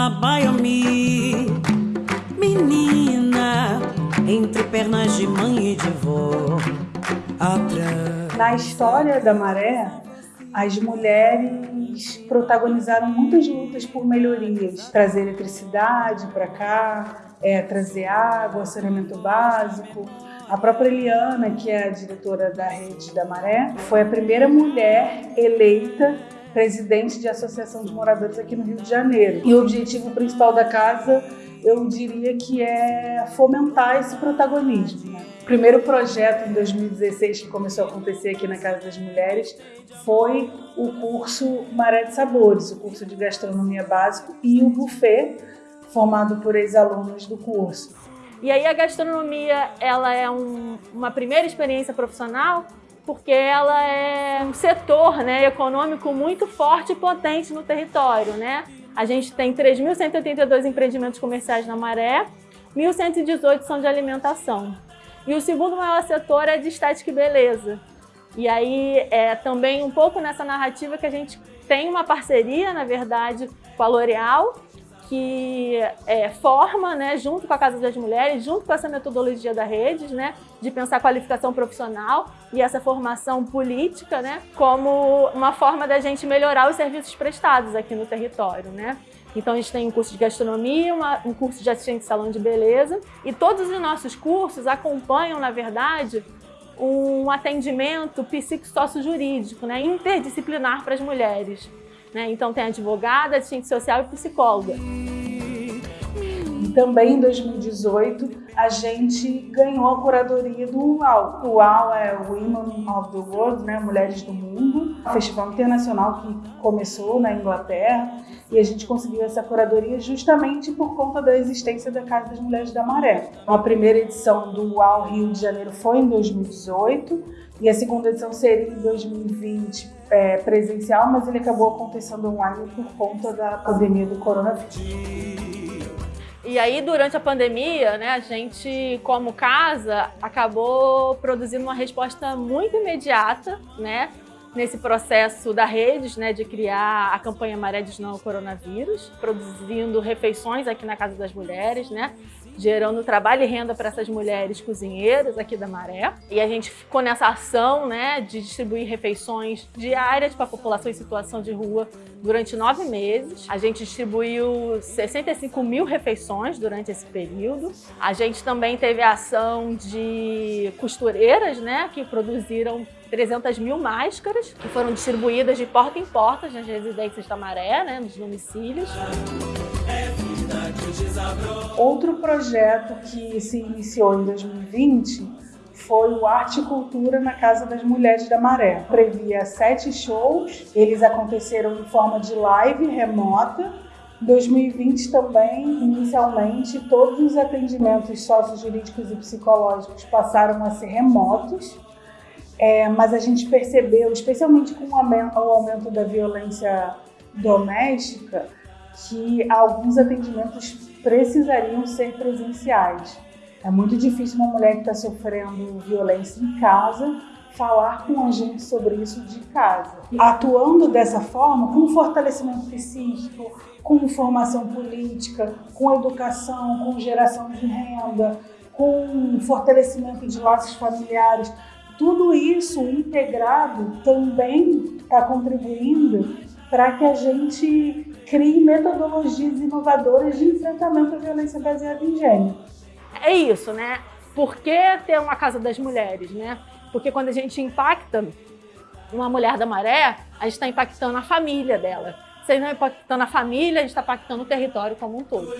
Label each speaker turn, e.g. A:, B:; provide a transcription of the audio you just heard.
A: Abaia-me, menina, entre pernas de mãe e de vó.
B: Na história da maré, as mulheres protagonizaram muitas lutas por melhorias, trazer eletricidade para cá, é, trazer água, saneamento básico. A própria Eliana, que é a diretora da rede da Maré, foi a primeira mulher eleita presidente de associação de moradores aqui no Rio de Janeiro. E o objetivo principal da casa, eu diria que é fomentar esse protagonismo. Né? O primeiro projeto em 2016 que começou a acontecer aqui na Casa das Mulheres foi o curso Maré de Sabores, o curso de gastronomia básico e o buffet formado por ex-alunos do curso.
C: E aí a gastronomia, ela é um, uma primeira experiência profissional porque ela é um setor né, econômico muito forte e potente no território. Né? A gente tem 3.182 empreendimentos comerciais na Maré, 1.118 são de alimentação. E o segundo maior setor é de estética e beleza. E aí é também um pouco nessa narrativa que a gente tem uma parceria, na verdade, com a L'Oréal, que é, forma, né, junto com a Casa das Mulheres, junto com essa metodologia da Redes, né, de pensar qualificação profissional e essa formação política, né, como uma forma da gente melhorar os serviços prestados aqui no território, né. Então a gente tem um curso de gastronomia, uma, um curso de assistente de salão de beleza e todos os nossos cursos acompanham, na verdade, um atendimento psicossocial-jurídico, né, interdisciplinar para as mulheres. Né? Então tem advogada, assistente social e psicóloga.
B: Também em 2018 a gente ganhou a curadoria do UAU. O UAU é Women of the World, né? Mulheres do Mundo, um festival internacional que começou na Inglaterra e a gente conseguiu essa curadoria justamente por conta da existência da Casa das Mulheres da Maré. A primeira edição do UAU Rio de Janeiro foi em 2018 e a segunda edição seria em 2020 é, presencial, mas ele acabou acontecendo online por conta da pandemia do coronavírus.
C: E aí, durante a pandemia, né, a gente, como casa, acabou produzindo uma resposta muito imediata, né, nesse processo da Redes, né, de criar a campanha Maré de Não ao Coronavírus, produzindo refeições aqui na Casa das Mulheres, né, gerando trabalho e renda para essas mulheres cozinheiras aqui da Maré. E a gente ficou nessa ação né, de distribuir refeições diárias para a população em situação de rua durante nove meses. A gente distribuiu 65 mil refeições durante esse período. A gente também teve a ação de costureiras né, que produziram 300 mil máscaras que foram distribuídas de porta em porta nas residências da Maré, né, nos domicílios.
B: Outro projeto que se iniciou em 2020 foi o Arte e Cultura na Casa das Mulheres da Maré. Previa sete shows, eles aconteceram em forma de live remota. Em 2020 também, inicialmente, todos os atendimentos sociojurídicos e psicológicos passaram a ser remotos. É, mas a gente percebeu, especialmente com o aumento, o aumento da violência doméstica, que alguns atendimentos precisariam ser presenciais. É muito difícil uma mulher que está sofrendo violência em casa falar com a gente sobre isso de casa. Atuando dessa forma, com fortalecimento psíquico, com formação política, com educação, com geração de renda, com fortalecimento de laços familiares, tudo isso integrado também está contribuindo para que a gente crie metodologias inovadoras de enfrentamento à violência baseada em gênero.
C: É isso, né? Por que ter uma Casa das Mulheres, né? Porque quando a gente impacta uma mulher da maré, a gente está impactando a família dela. Se a gente não impactando a família, a gente está impactando o território como um todo.